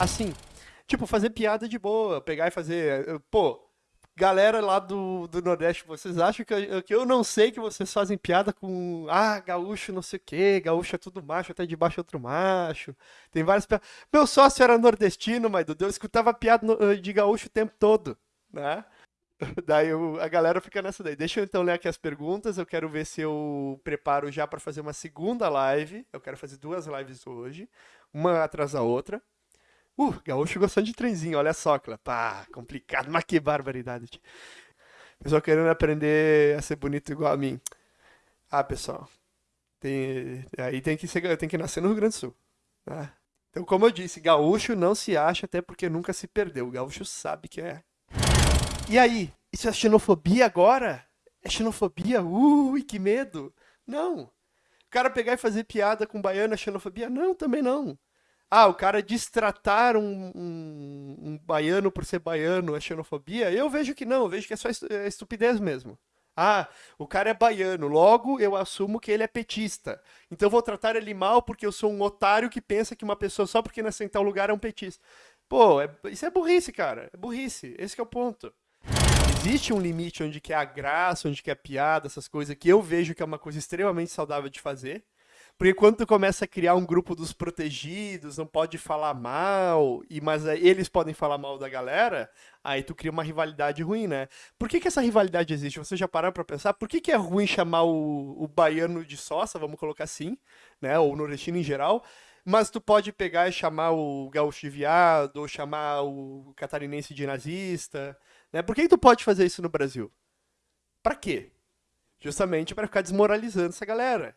Assim, tipo, fazer piada de boa, pegar e fazer. eh, Pô, galera lá do, do Nordeste, vocês acham que eu, que eu não sei que vocês fazem piada com. Ah, gaúcho não sei o quê, gaúcho é tudo macho, até de baixo é outro macho. Tem várias piadas. Meu sócio era nordestino, mas Dudu, eu escutava piada no- de gaúcho o tempo todo, né? Daí eu- a galera fica nessa daí. Deixa eu então ler aqui as perguntas. Eu quero ver se eu preparo já para fazer uma segunda live. Eu quero fazer duas lives hoje, uma atrás da outra. Uh, gaúcho gostando de trenzinho, olha só, Clã. Pá, complicado, mas que barbaridade. Pessoal querendo aprender a ser bonito igual a mim. Ah, pessoal, tem, aí tem que ser, tem que nascer no Rio Grande do Sul. né? Então, como eu disse, gaúcho não se acha até porque nunca se perdeu. O gaúcho sabe que é. E aí, isso é xenofobia agora? É xenofobia? Ui, que medo! Não. O cara pegar e fazer piada com baiano é xenofobia? Não, também não. Ah, o cara destratar um, um, um baiano por ser baiano é xenofobia? Eu vejo que não, eu vejo que é só é estupidez mesmo. Ah, o cara é baiano, logo eu assumo que ele é petista. Então eu vou tratar ele mal porque eu sou um otário que pensa que uma pessoa só porque nasceu em tal lugar é um petista. Pô, é- isso é burrice, cara. É burrice. Esse é o ponto. Existe um limite onde que é a graça, onde que é a piada, essas coisas que eu vejo que é uma coisa extremamente saudável de fazer. Porque quando tu começa a criar um grupo dos protegidos, não pode falar mal, e mas eles podem falar mal da galera, aí tu cria uma rivalidade ruim, né? Por que, que essa rivalidade existe? Você já parou pra pensar? Por que, que é ruim chamar o, o baiano de sossa, vamos colocar assim, né? Ou o nordestino em geral, mas tu pode pegar e chamar o gaúcho viado, ou chamar o catarinense de nazista, né? Por que, que tu pode fazer isso no Brasil? Pra quê? Justamente pra ficar desmoralizando essa galera.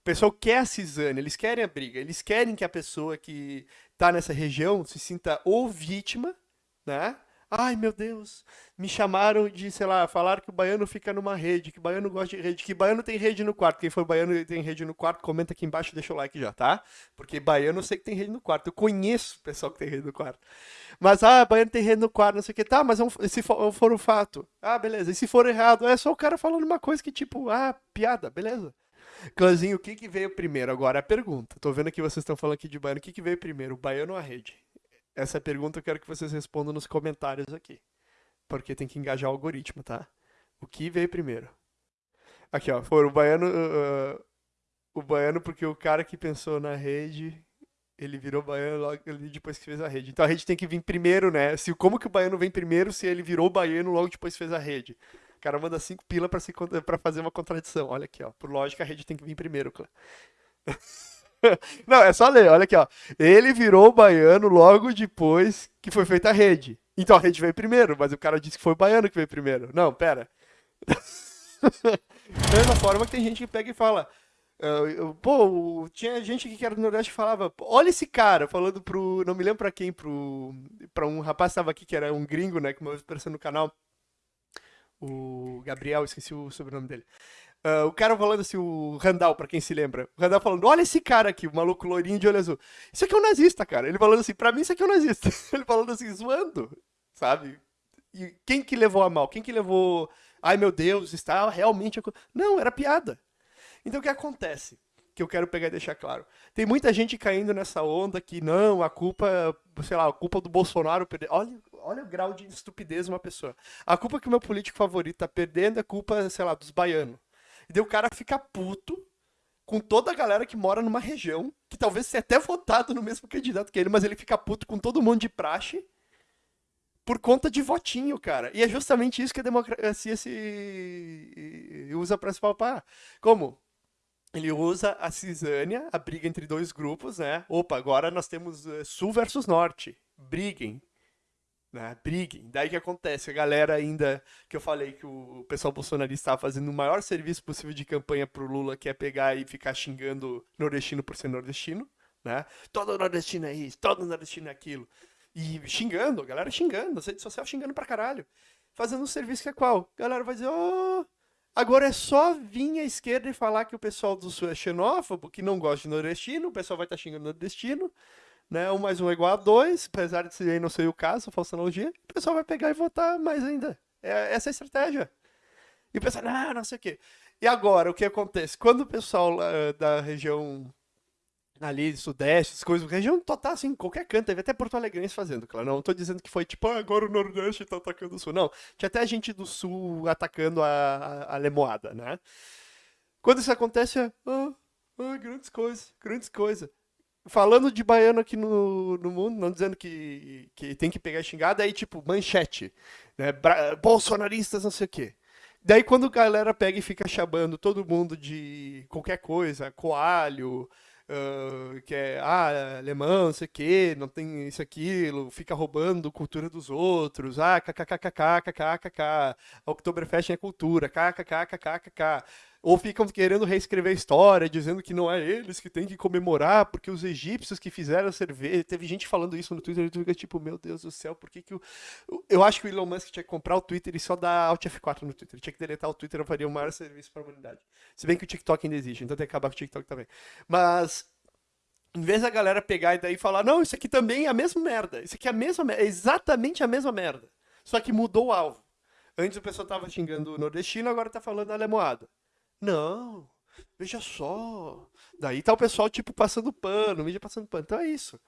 O pessoal quer a cisânia, eles querem a briga, eles querem que a pessoa que tá nessa região se sinta ou vítima, né? Ai, meu Deus, me chamaram de, sei lá, falaram que o baiano fica numa rede, que o baiano gosta de rede, que baiano tem rede no quarto. Quem for baiano e tem rede no quarto, comenta aqui embaixo deixa o like já, tá? Porque baiano eu sei que tem rede no quarto. Eu conheço o pessoal que tem rede no quarto. Mas, ah, baiano tem rede no quarto, não sei o que. Tá, mas é um- se for, for um fato. Ah, beleza. E se for errado? É só o cara falando uma coisa que, tipo, ah, piada, beleza. Clãzinho, o que, que veio primeiro? Agora é a pergunta. Tô vendo que vocês estão falando aqui de baiano. O que, que veio primeiro, o baiano ou a rede? Essa é pergunta eu quero que vocês respondam nos comentários aqui. Porque tem que engajar o algoritmo, tá? O que veio primeiro? Aqui, ó. Foi o baiano. uh, uh, o baiano, porque o cara que pensou na rede. Ele virou baiano logo depois que fez a rede. Então a rede tem que vir primeiro, né? Se, como que o baiano vem primeiro se ele virou baiano logo depois que fez a rede? O cara manda cinco pila pra, se, pra fazer uma contradição. Olha aqui, ó. Por lógica, a rede tem que vir primeiro, Clã. Não, é só ler, olha aqui, ó. Ele virou baiano logo depois que foi feita a rede. Então a rede veio primeiro, mas o cara disse que foi o baiano que veio primeiro. Não, pera. Da mesma forma que tem gente que pega e fala. eu- pô, tinha gente que era do Nordeste que falava, "Pô, olha esse cara, falando pro. Não me lembro pra quem, pro. Pra um rapaz que tava aqui que era um gringo, né? Que uma vez apareceu no canal. O Gabriel, esqueci o sobrenome dele. Ah, o cara falando assim, o Randall, pra quem se lembra. O Randall falando, olha esse cara aqui, o maluco loirinho de olho azul. Isso aqui é um nazista, cara. Ele falando assim, pra mim isso aqui é um nazista. Ele falando assim, zoando, sabe? E quem que levou a mal? Quem que levou... Ai, meu Deus, está realmente... aco-" Não, era piada. Então o que acontece? Que eu quero pegar e deixar claro. Tem muita gente caindo nessa onda que não, a culpa, sei lá, a culpa do Bolsonaro perder. Olha, olha o grau de estupidez de uma pessoa. A culpa que o meu político favorito tá perdendo é culpa, sei lá, dos baianos. E daí o cara fica puto com toda a galera que mora numa região, que talvez tenha até votado no mesmo candidato que ele, mas ele fica puto com todo mundo de praxe por conta de votinho, cara. E é justamente isso que a democracia se usa pra se palpar. Como? Ele usa a cisânia, a briga entre dois grupos, né? Opa, agora nós temos eh, sul versus norte. Briguem. Né? Briguem. Daí que acontece? A galera ainda, que eu falei que o pessoal bolsonarista estava fazendo o maior serviço possível de campanha pro Lula, que é pegar e ficar xingando nordestino por ser nordestino, né? Todo nordestino é isso, todo nordestino é aquilo. E xingando, a galera xingando, a rede social xingando pra caralho. Fazendo um serviço que é qual? A galera vai dizer, oh, agora é só vir à esquerda e falar que o pessoal do sul é xenófobo, que não gosta de nordestino, o pessoal vai estar xingando nordestino, né? Um mais um é igual a dois, apesar de aí não ser o caso, falsa analogia, o pessoal vai pegar e votar mais ainda. É, essa é a estratégia. E o pessoal, ah, não sei o quê. E agora, o que acontece? Quando o pessoal lá, da região ali, sudeste, as coisas, região total, assim, qualquer canto, teve até Porto Alegrense fazendo, claro, não tô dizendo que foi tipo, ah, agora o Nordeste tá atacando o Sul, não, tinha até gente do Sul atacando a, a, Lemoada, né? Quando isso acontece, é, ah, ah, grandes coisas, grandes coisas. Falando de baiano aqui no, no mundo, não dizendo que, que tem que pegar xingada, aí tipo, manchete, né, Bra bolsonaristas, não sei o quê. Daí quando a galera pega e fica chamando todo mundo de qualquer coisa, coalho, uh, que é ah, alemão, não sei o quê, não tem isso, aquilo, fica roubando cultura dos outros, ah, kkkkkkkkk, Oktoberfest é cultura, kkkkkkk. Ou ficam querendo reescrever a história, dizendo que não é eles que têm que comemorar, porque os egípcios que fizeram cerveja. Teve gente falando isso no Twitter, e tu fica tipo, meu Deus do céu, por que que o. Eu acho que o Elon Musk tinha que comprar o Twitter e só dar Alt F4 no Twitter. Tinha que deletar o Twitter, eu faria o maior serviço para a humanidade. Se bem que o TikTok ainda existe, então tem que acabar com o TikTok também. Mas em vez da galera pegar e daí falar, não, isso aqui também é a mesma merda. Isso aqui é a mesma merda. É exatamente a mesma merda. Só que mudou o alvo. Antes o pessoal tava xingando o nordestino, agora tá falando alemoado. Não, veja só. Daí tá o pessoal, tipo, passando pano, mídia passando pano. Então é isso.